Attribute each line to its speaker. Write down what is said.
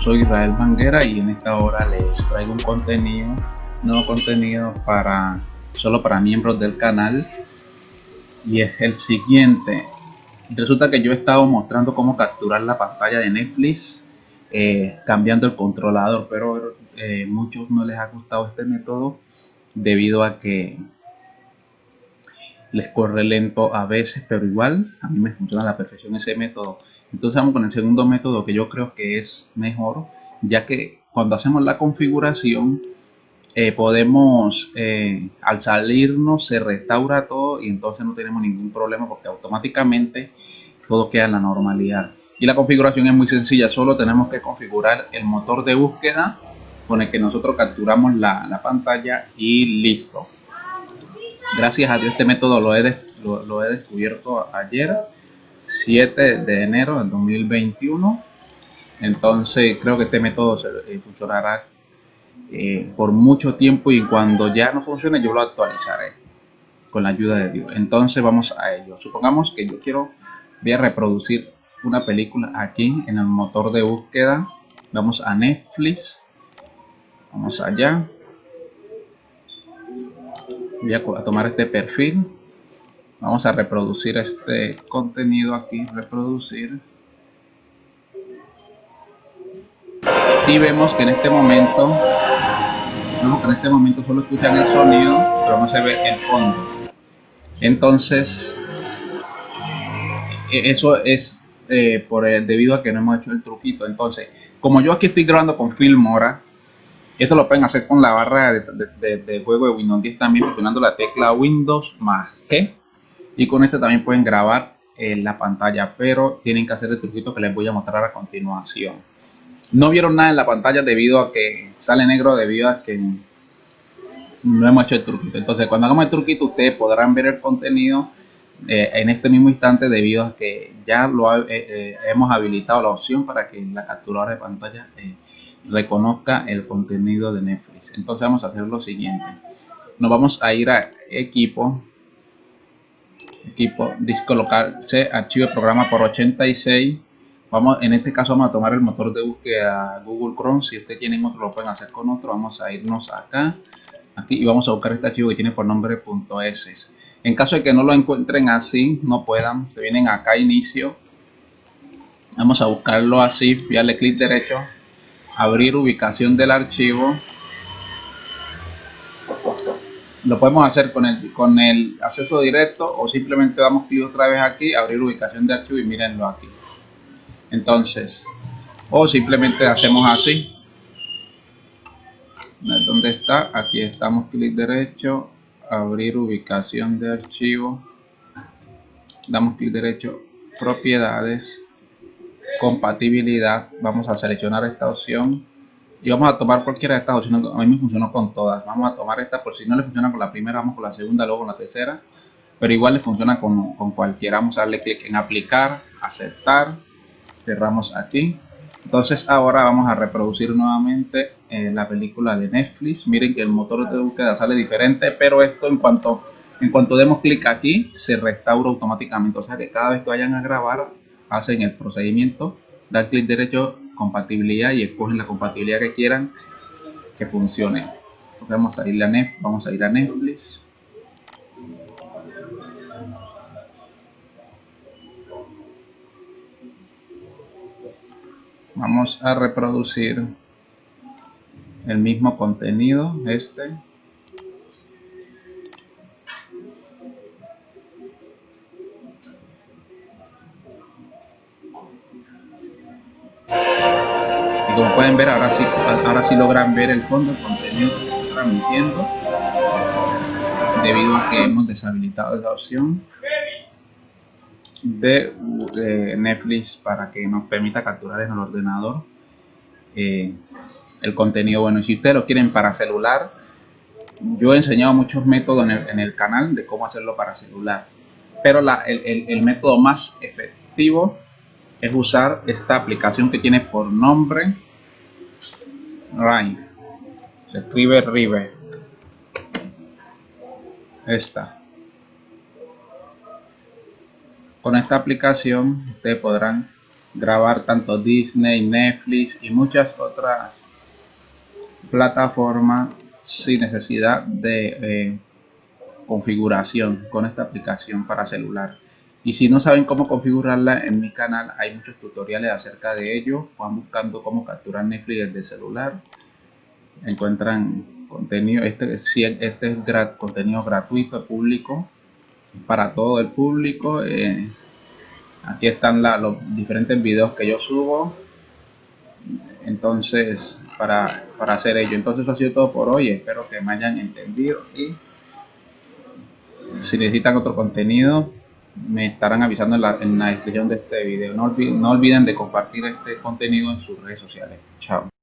Speaker 1: soy Israel Manguera y en esta hora les traigo un contenido, nuevo contenido para solo para miembros del canal y es el siguiente. Resulta que yo he estado mostrando cómo capturar la pantalla de Netflix eh, cambiando el controlador, pero eh, muchos no les ha gustado este método debido a que les corre lento a veces, pero igual a mí me funciona a la perfección ese método. Entonces vamos con el segundo método que yo creo que es mejor, ya que cuando hacemos la configuración eh, podemos, eh, al salirnos se restaura todo y entonces no tenemos ningún problema porque automáticamente todo queda en la normalidad. Y la configuración es muy sencilla, solo tenemos que configurar el motor de búsqueda con el que nosotros capturamos la, pantalla y listo. Gracias a Dios este método lo he, descubierto ayer 7 de enero del 2021 entonces creo que este método eh, funcionará eh, por mucho tiempo y cuando ya no funcione yo lo actualizaré con la ayuda de Dios. Entonces vamos a ello. Supongamos que yo quiero voy reproducir una película aquí en el motor de búsqueda. Vamos a Netflix. Vamos allá voy a tomar este perfil. Vamos a reproducir este contenido aquí reproducir. Y vemos que en este momento en este momento solo escuchan el sonido pero no se ve el fondo. Entonces e-, eso es eh, por debido a que no hemos hecho el truquito. Entonces como yo aquí estoy grabando con Filmora esto lo pueden hacer con la barra de, juego de Windows 10 también presionando la tecla Windows más que y con este también pueden grabar en la pantalla pero tienen que hacer el truquito que les voy a mostrar a continuación. No vieron nada en la pantalla debido a que sale negro debido a que no hemos hecho el truquito. Entonces cuando hagamos el truquito ustedes podrán ver el contenido eh, en este mismo instante debido a que ya lo eh, eh, hemos habilitado la opción para que la capturadora de pantalla reconozca el contenido de Netflix. Entonces vamos a hacer lo siguiente. Nos vamos a ir a equipo equipo disco local se archivo programa por 86 vamos en este caso vamos a tomar el motor de búsqueda Google Chrome. Si ustedes tienen otro lo pueden hacer con otro. Vamos a irnos acá aquí y vamos a buscar este archivo que tiene por nombre .s. En caso de que no lo encuentren así no puedan se vienen acá inicio. Vamos a buscarlo así darle clic derecho abrir ubicación del archivo lo podemos hacer con el, con el acceso directo o simplemente damos clic otra vez aquí, abrir ubicación de archivo y mírenlo aquí. Entonces, o simplemente hacemos así. ¿Dónde está? Aquí estamos, clic derecho, abrir ubicación de archivo. Damos clic derecho, propiedades, compatibilidad. Vamos a seleccionar esta opción y vamos a tomar cualquiera de estas opciones, a mí me funcionó con todas, vamos a tomar esta por si no le funciona con la primera, vamos con la segunda, luego con la tercera, pero igual le funciona con, con cualquiera, vamos a darle clic en aplicar, aceptar, cerramos aquí, entonces ahora vamos a reproducir nuevamente eh, la película de Netflix, miren que el motor de búsqueda sale diferente, pero esto en cuanto, en cuanto demos clic aquí, se restaura automáticamente, o sea que cada vez que vayan a grabar, hacen el procedimiento, dar clic derecho compatibilidad y escogen la compatibilidad que quieran que funcione. Vamos a ir a Netflix, vamos a ir a Netflix. Vamos a reproducir el mismo contenido, este. Como pueden ver ahora sí ahora sí logran ver el fondo el contenido que estoy transmitiendo debido a que hemos deshabilitado esa opción de, Netflix para que nos permita capturar en el ordenador eh, el contenido bueno. Y si ustedes lo quieren para celular yo he enseñado muchos métodos en el, canal de cómo hacerlo para celular pero el, el método más efectivo es usar esta aplicación que tiene por nombre Rive. Se escribe Rive. Esta. Con esta aplicación ustedes podrán grabar tanto Disney, Netflix y muchas otras plataformas sin necesidad de eh, configuración con esta aplicación para celular. Y si no saben cómo configurarla, en mi canal hay muchos tutoriales acerca de ello. Van buscando cómo capturar Netflix desde celular. Encuentran contenido, este, este es contenido gratuito, público, para todo el público. Eh, aquí están los diferentes videos que yo subo. Entonces, para, para hacer ello. Entonces, eso ha sido todo por hoy. Espero que me hayan entendido y si necesitan otro contenido me estarán avisando en la, en la descripción de este video. No olviden, no olviden de compartir este contenido en sus redes sociales. Chao.